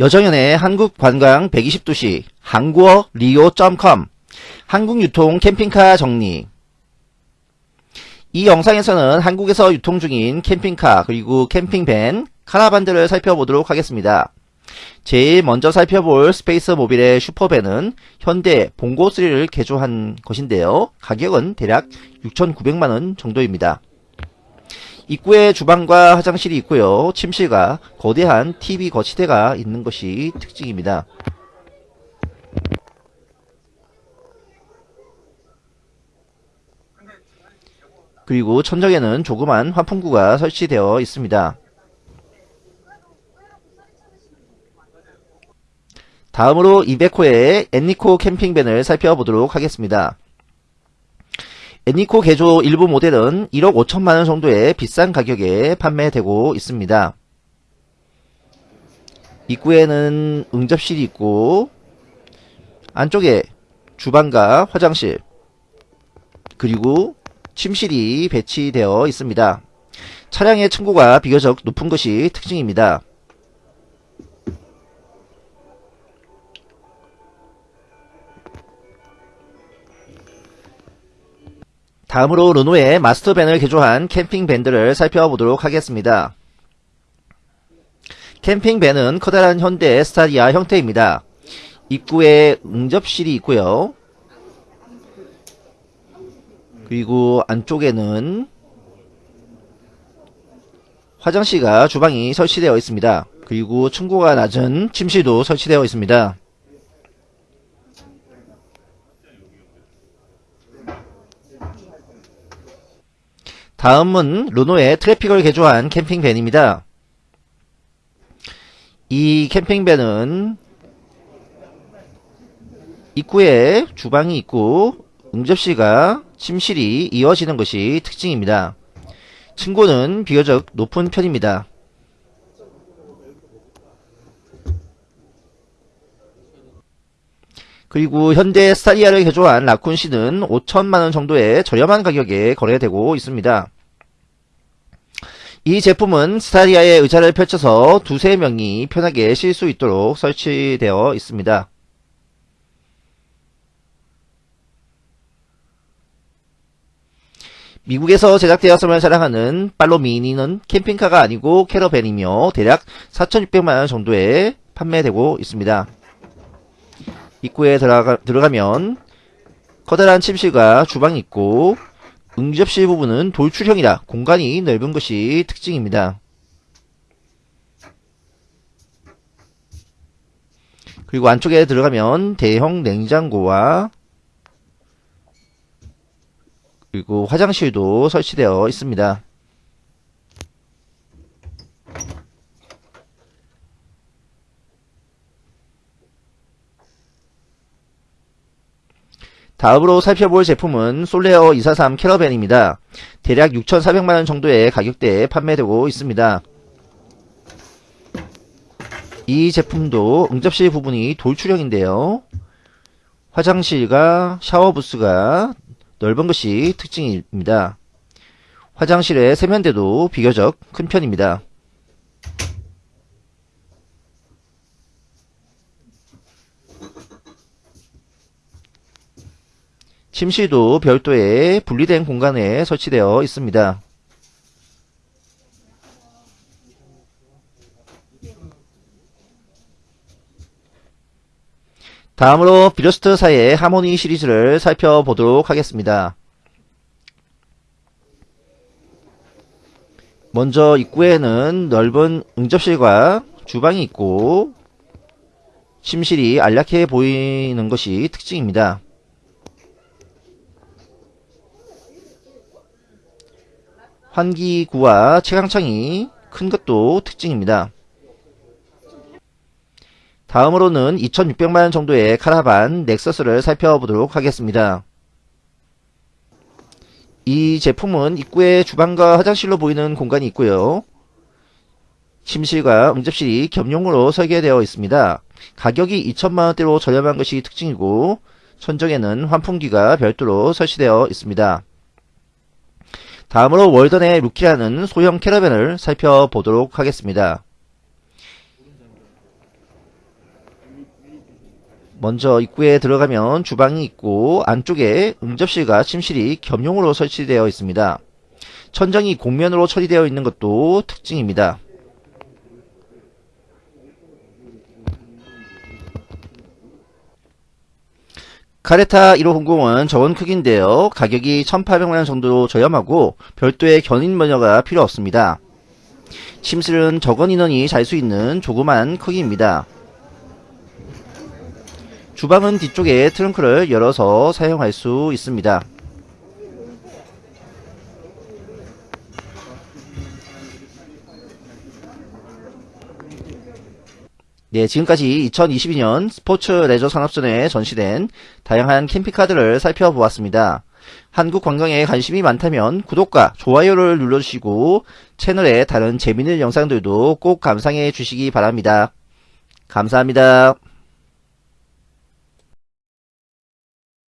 여정연의 한국관광 120도시 한국어 리오.com 한국유통 캠핑카 정리 이 영상에서는 한국에서 유통 중인 캠핑카 그리고 캠핑밴, 카라반들을 살펴보도록 하겠습니다. 제일 먼저 살펴볼 스페이스 모빌의 슈퍼밴은 현대 봉고3를 개조한 것인데요. 가격은 대략 6,900만원 정도입니다. 입구에 주방과 화장실이 있고요. 침실과 거대한 TV 거치대가 있는 것이 특징입니다. 그리고 천정에는 조그만 환풍구가 설치되어 있습니다. 다음으로 200호의 엔니코 캠핑밴을 살펴보도록 하겠습니다. 애니코 개조 일부 모델은 1억 5천만원 정도의 비싼 가격에 판매되고 있습니다. 입구에는 응접실이 있고 안쪽에 주방과 화장실 그리고 침실이 배치되어 있습니다. 차량의 층고가 비교적 높은 것이 특징입니다. 다음으로 르노의 마스터밴을 개조한 캠핑밴들을 살펴보도록 하겠습니다. 캠핑밴은 커다란 현대 스타리아 형태입니다. 입구에 응접실이 있고요. 그리고 안쪽에는 화장실과 주방이 설치되어 있습니다. 그리고 층고가 낮은 침실도 설치되어 있습니다. 다음은 르노의 트래픽을 개조한 캠핑밴입니다. 이 캠핑밴은 입구에 주방이 있고 응접실과 침실이 이어지는 것이 특징입니다. 층고는 비교적 높은 편입니다. 그리고 현대 스타리아를 개조한 라쿤시는 5천만원 정도의 저렴한 가격에 거래되고 있습니다. 이 제품은 스타리아의 의자를 펼쳐서 두세 명이 편하게 쉴 수 있도록 설치되어 있습니다. 미국에서 제작되었음을 자랑하는 팔로 미니는 캠핑카가 아니고 캐러밴이며 대략 4,600만원 정도에 판매되고 있습니다. 입구에 들어가, 들어가면 커다란 침실과 주방이 있고 응접실 부분은 돌출형이라 공간이 넓은 것이 특징입니다. 그리고 안쪽에 들어가면 대형 냉장고와 그리고 화장실도 설치되어 있습니다. 다음으로 살펴볼 제품은 솔레어 243 캐러밴입니다. 대략 6,400만원 정도의 가격대에 판매되고 있습니다. 이 제품도 응접실 부분이 돌출형인데요. 화장실과 샤워 부스가 넓은 것이 특징입니다. 화장실의 세면대도 비교적 큰 편입니다. 침실도 별도의 분리된 공간에 설치되어 있습니다. 다음으로 비러스트사의 하모니 시리즈를 살펴보도록 하겠습니다. 먼저 입구에는 넓은 응접실과 주방이 있고 침실이 안락해 보이는 것이 특징입니다. 환기구와 채광창이 큰 것도 특징입니다. 다음으로는 2600만원 정도의 카라반 넥서스를 살펴보도록 하겠습니다. 이 제품은 입구에 주방과 화장실로 보이는 공간이 있고요. 침실과 응접실이 겸용으로 설계되어 있습니다. 가격이 2천만원대로 저렴한 것이 특징이고 천정에는 환풍기가 별도로 설치되어 있습니다. 다음으로 월던의 루키라는 소형 캐러밴을 살펴보도록 하겠습니다. 먼저 입구에 들어가면 주방이 있고 안쪽에 응접실과 침실이 겸용으로 설치되어 있습니다. 천장이 공면으로 처리되어 있는 것도 특징입니다. 카레타 1500은 저온 크기인데요. 가격이 1800만원 정도로 저렴하고 별도의 견인 면허가 필요 없습니다. 침실은 적은 인원이 잘 수 있는 조그만 크기입니다. 주방은 뒤쪽에 트렁크를 열어서 사용할 수 있습니다. 네, 지금까지 2022년 스포츠 레저 산업전에 전시된 다양한 캠핑카들을 살펴보았습니다. 한국 관광에 관심이 많다면 구독과 좋아요를 눌러주시고 채널의 다른 재밌는 영상들도 꼭 감상해 주시기 바랍니다. 감사합니다.